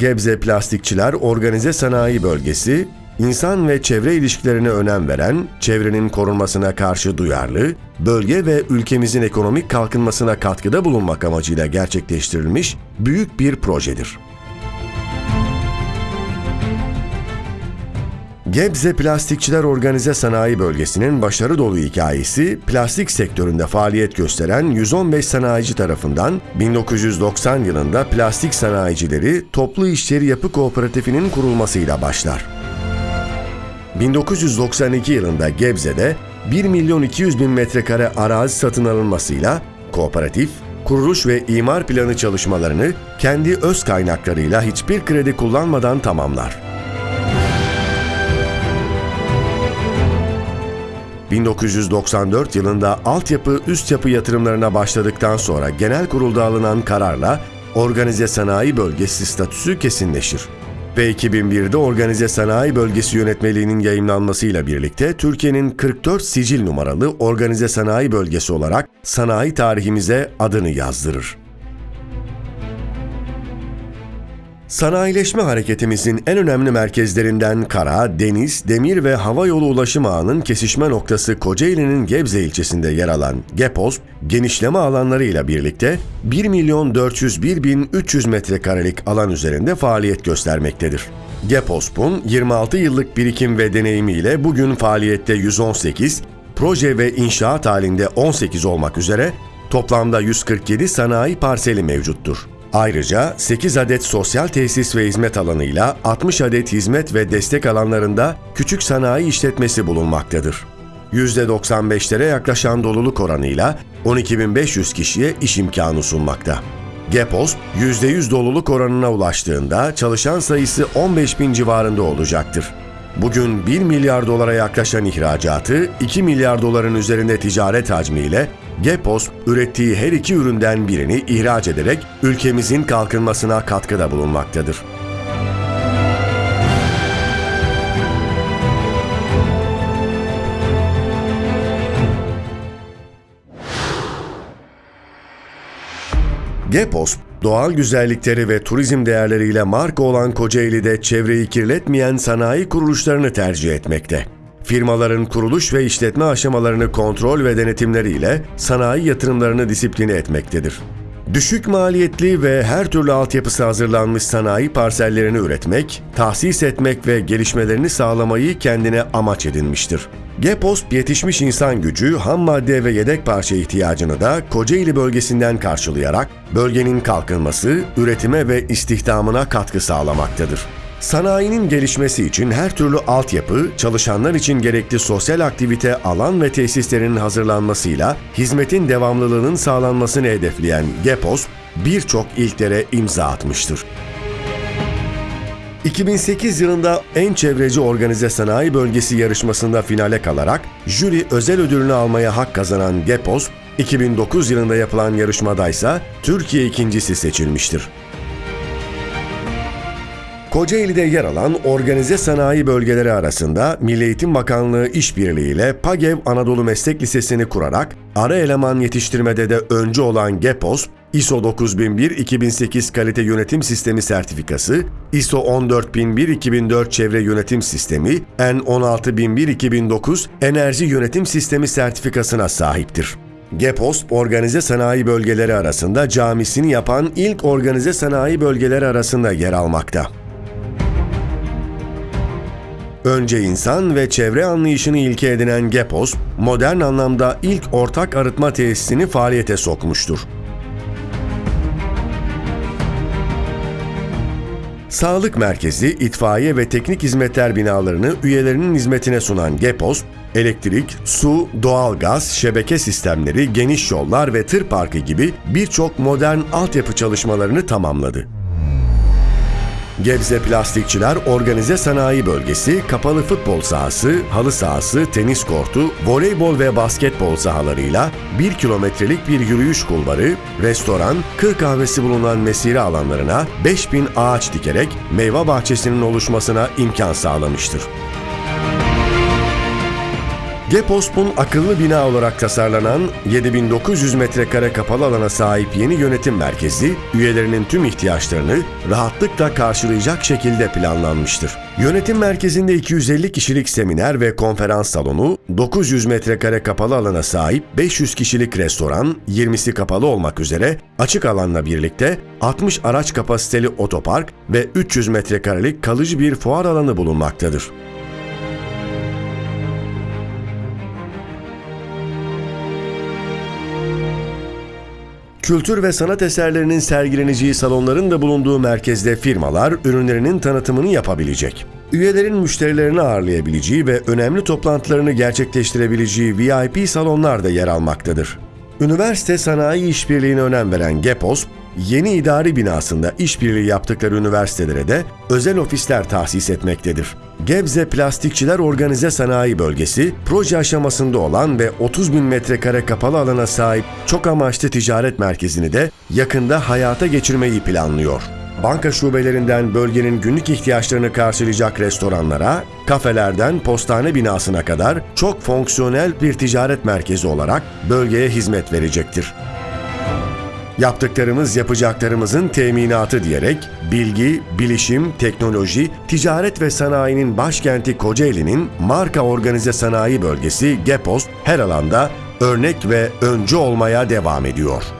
Gebze Plastikçiler Organize Sanayi Bölgesi, insan ve çevre ilişkilerine önem veren, çevrenin korunmasına karşı duyarlı, bölge ve ülkemizin ekonomik kalkınmasına katkıda bulunmak amacıyla gerçekleştirilmiş büyük bir projedir. Gebze Plastikçiler Organize Sanayi Bölgesi'nin başarı dolu hikayesi, plastik sektöründe faaliyet gösteren 115 sanayici tarafından 1990 yılında Plastik Sanayicileri Toplu İşçeri Yapı Kooperatifinin kurulmasıyla başlar. 1992 yılında Gebze'de 1 milyon 200 bin metrekare arazi satın alınmasıyla kooperatif, kuruluş ve imar planı çalışmalarını kendi öz kaynaklarıyla hiçbir kredi kullanmadan tamamlar. 1994 yılında altyapı üst yapı yatırımlarına başladıktan sonra genel kurulda alınan kararla organize sanayi bölgesi statüsü kesinleşir. Ve 2001'de Organize Sanayi Bölgesi Yönetmeliğinin yayımlanmasıyla birlikte Türkiye'nin 44 sicil numaralı Organize Sanayi Bölgesi olarak sanayi tarihimize adını yazdırır. Sanayileşme hareketimizin en önemli merkezlerinden kara, deniz, demir ve hava yolu ulaşım ağının kesişme noktası Kocaeli'nin Gebze ilçesinde yer alan GEPOSP, genişleme alanlarıyla birlikte 1 milyon 401 bin 300 metrekarelik alan üzerinde faaliyet göstermektedir. GEPOSP'un 26 yıllık birikim ve deneyimiyle bugün faaliyette 118, proje ve inşaat halinde 18 olmak üzere toplamda 147 sanayi parseli mevcuttur. Ayrıca 8 adet sosyal tesis ve hizmet alanıyla 60 adet hizmet ve destek alanlarında küçük sanayi işletmesi bulunmaktadır. %95'lere yaklaşan doluluk oranıyla 12.500 kişiye iş imkanı sunmakta. Gepos, %100 doluluk oranına ulaştığında çalışan sayısı 15 bin civarında olacaktır. Bugün 1 milyar dolara yaklaşan ihracatı, 2 milyar doların üzerinde ticaret hacmiyle Gepos ürettiği her iki üründen birini ihraç ederek ülkemizin kalkınmasına katkıda bulunmaktadır. Gepos, doğal güzellikleri ve turizm değerleriyle marka olan Kocaeli'de çevreyi kirletmeyen sanayi kuruluşlarını tercih etmekte. Firmaların kuruluş ve işletme aşamalarını kontrol ve denetimleriyle sanayi yatırımlarını disipline etmektedir. Düşük maliyetli ve her türlü altyapısı hazırlanmış sanayi parsellerini üretmek, tahsis etmek ve gelişmelerini sağlamayı kendine amaç edinmiştir. Gepost yetişmiş insan gücü, ham madde ve yedek parça ihtiyacını da Kocaeli bölgesinden karşılayarak bölgenin kalkınması, üretime ve istihdamına katkı sağlamaktadır. Sanayinin gelişmesi için her türlü altyapı, çalışanlar için gerekli sosyal aktivite alan ve tesislerinin hazırlanmasıyla hizmetin devamlılığının sağlanmasını hedefleyen GEPOS, birçok ilklere imza atmıştır. 2008 yılında en çevreci organize sanayi bölgesi yarışmasında finale kalarak jüri özel ödülünü almaya hak kazanan GEPOS, 2009 yılında yapılan yarışmadaysa Türkiye ikincisi seçilmiştir. Kocaeli'de yer alan organize sanayi bölgeleri arasında Milli Eğitim Bakanlığı işbirliğiyle PAGEV Anadolu Meslek Lisesi'ni kurarak ara eleman yetiştirmede de öncü olan GEPOS, ISO 9001-2008 Kalite Yönetim Sistemi sertifikası, ISO 14001-2004 Çevre Yönetim Sistemi, N16001-2009 Enerji Yönetim Sistemi sertifikasına sahiptir. GEPOS, organize sanayi bölgeleri arasında camisini yapan ilk organize sanayi bölgeleri arasında yer almakta. Önce insan ve çevre anlayışını ilke edinen GEPOS, modern anlamda ilk ortak arıtma tesisini faaliyete sokmuştur. Sağlık merkezi, itfaiye ve teknik hizmetler binalarını üyelerinin hizmetine sunan GEPOS, elektrik, su, doğalgaz, şebeke sistemleri, geniş yollar ve tır parkı gibi birçok modern altyapı çalışmalarını tamamladı. Gebze Plastikçiler Organize Sanayi Bölgesi, kapalı futbol sahası, halı sahası, tenis kortu, voleybol ve basketbol sahalarıyla 1 kilometrelik bir yürüyüş kulvarı, restoran, kır kahvesi bulunan mesire alanlarına 5000 ağaç dikerek meyve bahçesinin oluşmasına imkan sağlamıştır. Geposp'un akıllı bina olarak tasarlanan 7900 metrekare kapalı alana sahip yeni yönetim merkezi, üyelerinin tüm ihtiyaçlarını rahatlıkla karşılayacak şekilde planlanmıştır. Yönetim merkezinde 250 kişilik seminer ve konferans salonu, 900 metrekare kapalı alana sahip 500 kişilik restoran, 20'si kapalı olmak üzere açık alanla birlikte 60 araç kapasiteli otopark ve 300 metrekarelik kalıcı bir fuar alanı bulunmaktadır. Kültür ve sanat eserlerinin sergileneceği salonların da bulunduğu merkezde firmalar ürünlerinin tanıtımını yapabilecek. Üyelerin müşterilerini ağırlayabileceği ve önemli toplantılarını gerçekleştirebileceği VIP salonlar da yer almaktadır. Üniversite sanayi işbirliğine önem veren GEPOS, yeni idari binasında işbirliği yaptıkları üniversitelere de özel ofisler tahsis etmektedir. Gebze Plastikçiler Organize Sanayi Bölgesi, proje aşamasında olan ve 30 bin metrekare kapalı alana sahip çok amaçlı ticaret merkezini de yakında hayata geçirmeyi planlıyor. Banka şubelerinden bölgenin günlük ihtiyaçlarını karşılayacak restoranlara, kafelerden postane binasına kadar çok fonksiyonel bir ticaret merkezi olarak bölgeye hizmet verecektir. Yaptıklarımız yapacaklarımızın teminatı diyerek bilgi, bilişim, teknoloji, ticaret ve sanayinin başkenti Kocaeli'nin marka organize sanayi bölgesi GEPOS her alanda örnek ve öncü olmaya devam ediyor.